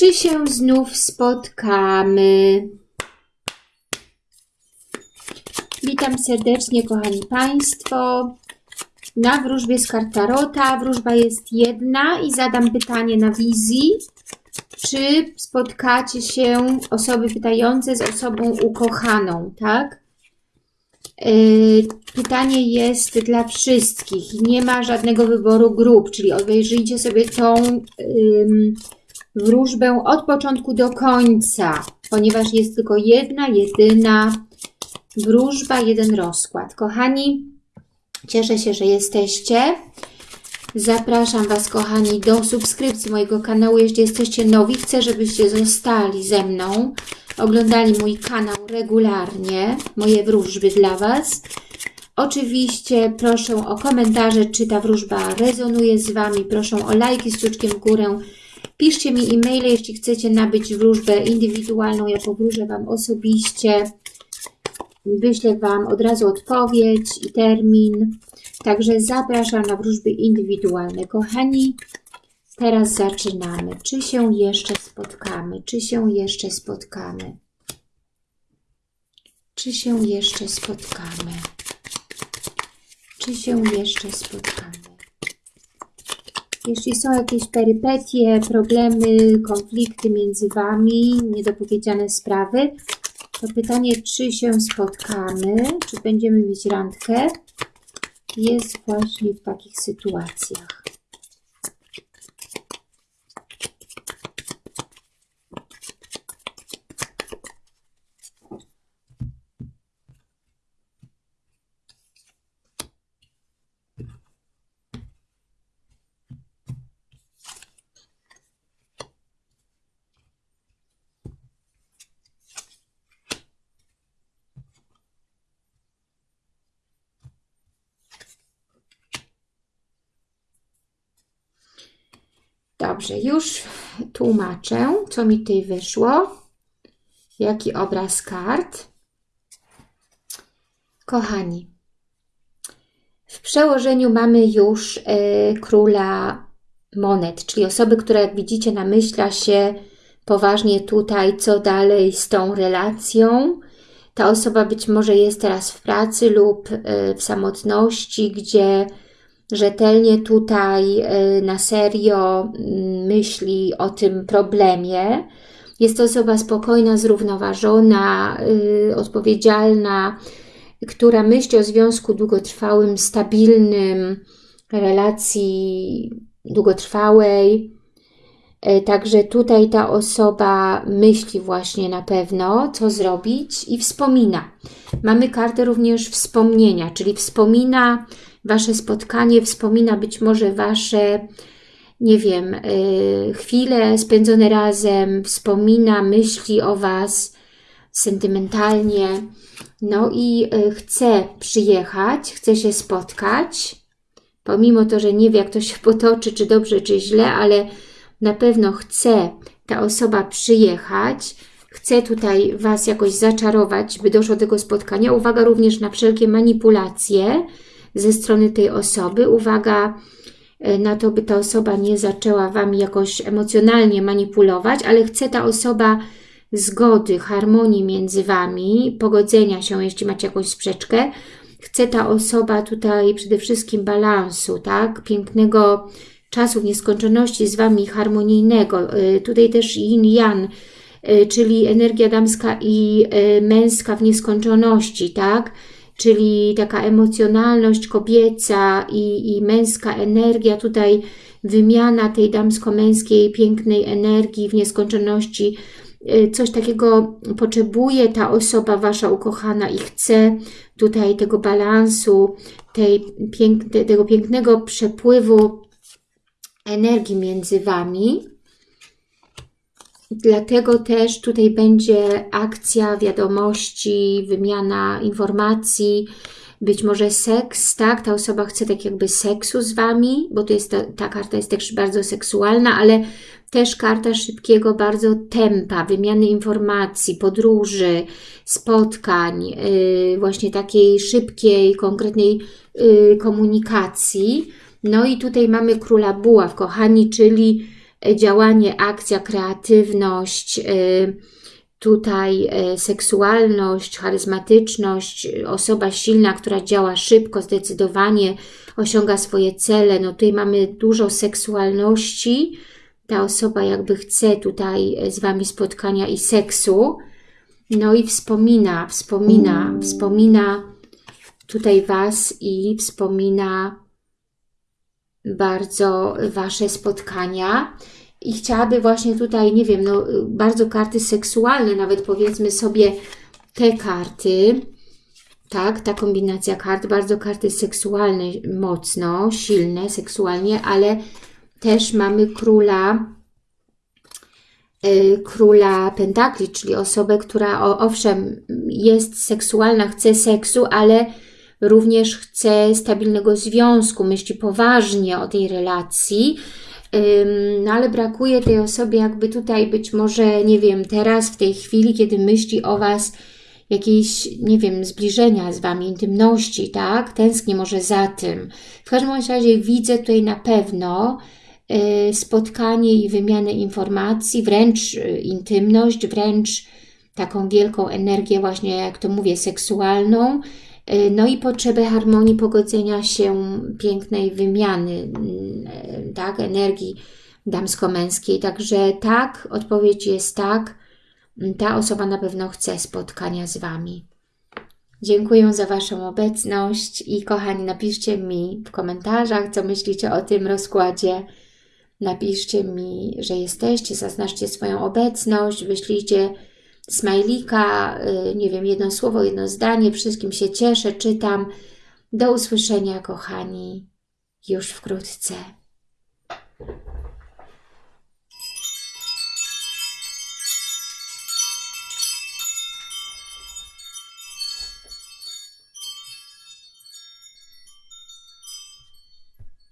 Czy się znów spotkamy? Witam serdecznie, kochani Państwo. Na wróżbie z kartarota. Wróżba jest jedna i zadam pytanie na wizji. Czy spotkacie się osoby pytające z osobą ukochaną, tak? Yy, pytanie jest dla wszystkich. Nie ma żadnego wyboru grup, czyli obejrzyjcie sobie tą yy, wróżbę od początku do końca, ponieważ jest tylko jedna, jedyna wróżba, jeden rozkład. Kochani, cieszę się, że jesteście. Zapraszam Was, kochani, do subskrypcji mojego kanału. Jeśli jesteście nowi, chcę, żebyście zostali ze mną, oglądali mój kanał regularnie, moje wróżby dla Was. Oczywiście proszę o komentarze, czy ta wróżba rezonuje z Wami. Proszę o lajki z kciuczkiem w górę. Piszcie mi e-maile, jeśli chcecie nabyć wróżbę indywidualną. Ja powróżę Wam osobiście. Wyślę Wam od razu odpowiedź i termin. Także zapraszam na wróżby indywidualne. Kochani, teraz zaczynamy. Czy się jeszcze spotkamy? Czy się jeszcze spotkamy? Czy się jeszcze spotkamy? Czy się jeszcze spotkamy? Jeśli są jakieś perypetie, problemy, konflikty między Wami, niedopowiedziane sprawy, to pytanie, czy się spotkamy, czy będziemy mieć randkę, jest właśnie w takich sytuacjach. Dobrze, już tłumaczę, co mi tutaj wyszło. Jaki obraz kart. Kochani, w przełożeniu mamy już y, króla monet, czyli osoby, która jak widzicie namyśla się poważnie tutaj, co dalej z tą relacją. Ta osoba być może jest teraz w pracy lub y, w samotności, gdzie rzetelnie tutaj y, na serio mm, myśli o tym problemie. Jest to osoba spokojna, zrównoważona, y, odpowiedzialna, która myśli o związku długotrwałym, stabilnym, relacji długotrwałej. Y, także tutaj ta osoba myśli właśnie na pewno, co zrobić i wspomina. Mamy kartę również wspomnienia, czyli wspomina Wasze spotkanie, wspomina być może Wasze, nie wiem, yy, chwile spędzone razem, wspomina, myśli o Was sentymentalnie, no i yy, chce przyjechać, chce się spotkać, pomimo to, że nie wie, jak to się potoczy, czy dobrze, czy źle, ale na pewno chce ta osoba przyjechać, chce tutaj Was jakoś zaczarować, by doszło do tego spotkania. Uwaga również na wszelkie manipulacje, ze strony tej osoby. Uwaga e, na to, by ta osoba nie zaczęła Wami jakoś emocjonalnie manipulować, ale chce ta osoba zgody, harmonii między Wami, pogodzenia się, jeśli macie jakąś sprzeczkę. Chce ta osoba tutaj przede wszystkim balansu, tak? Pięknego czasu w nieskończoności z Wami harmonijnego. E, tutaj też yin-yang, e, czyli energia damska i męska w nieskończoności, tak? Czyli taka emocjonalność kobieca i, i męska energia, tutaj wymiana tej damsko-męskiej pięknej energii w nieskończoności, y, coś takiego potrzebuje ta osoba Wasza ukochana i chce tutaj tego balansu, tej piękne, tego pięknego przepływu energii między Wami. Dlatego też tutaj będzie akcja wiadomości, wymiana informacji, być może seks, tak? Ta osoba chce tak jakby seksu z Wami, bo to jest ta, ta karta jest też bardzo seksualna, ale też karta szybkiego bardzo tempa, wymiany informacji, podróży, spotkań, yy, właśnie takiej szybkiej, konkretnej yy, komunikacji. No i tutaj mamy króla buław, kochani, czyli działanie, akcja, kreatywność, e, tutaj e, seksualność, charyzmatyczność, osoba silna, która działa szybko, zdecydowanie osiąga swoje cele. No tutaj mamy dużo seksualności. Ta osoba jakby chce tutaj z Wami spotkania i seksu. No i wspomina, wspomina, wspomina tutaj Was i wspomina bardzo Wasze spotkania. I chciałaby właśnie tutaj, nie wiem, no bardzo karty seksualne, nawet powiedzmy sobie te karty, tak, ta kombinacja kart, bardzo karty seksualne, mocno, silne seksualnie, ale też mamy króla y, króla pentakli, czyli osobę, która owszem jest seksualna, chce seksu, ale również chce stabilnego związku, myśli poważnie o tej relacji, no ale brakuje tej osobie jakby tutaj być może, nie wiem, teraz w tej chwili, kiedy myśli o Was jakiejś, nie wiem, zbliżenia z Wami, intymności, tak? Tęskni może za tym. W każdym razie widzę tutaj na pewno y, spotkanie i wymianę informacji, wręcz y, intymność, wręcz taką wielką energię właśnie, jak to mówię, seksualną, no i potrzebę harmonii, pogodzenia się, pięknej wymiany mm, e, tak, energii damsko-męskiej. Także tak, odpowiedź jest tak. Ta osoba na pewno chce spotkania z Wami. Dziękuję za Waszą obecność i kochani, napiszcie mi w komentarzach, co myślicie o tym rozkładzie. Napiszcie mi, że jesteście, zaznaczcie swoją obecność, wyślijcie smajlika, y, nie wiem, jedno słowo, jedno zdanie, wszystkim się cieszę, czytam. Do usłyszenia, kochani, już wkrótce.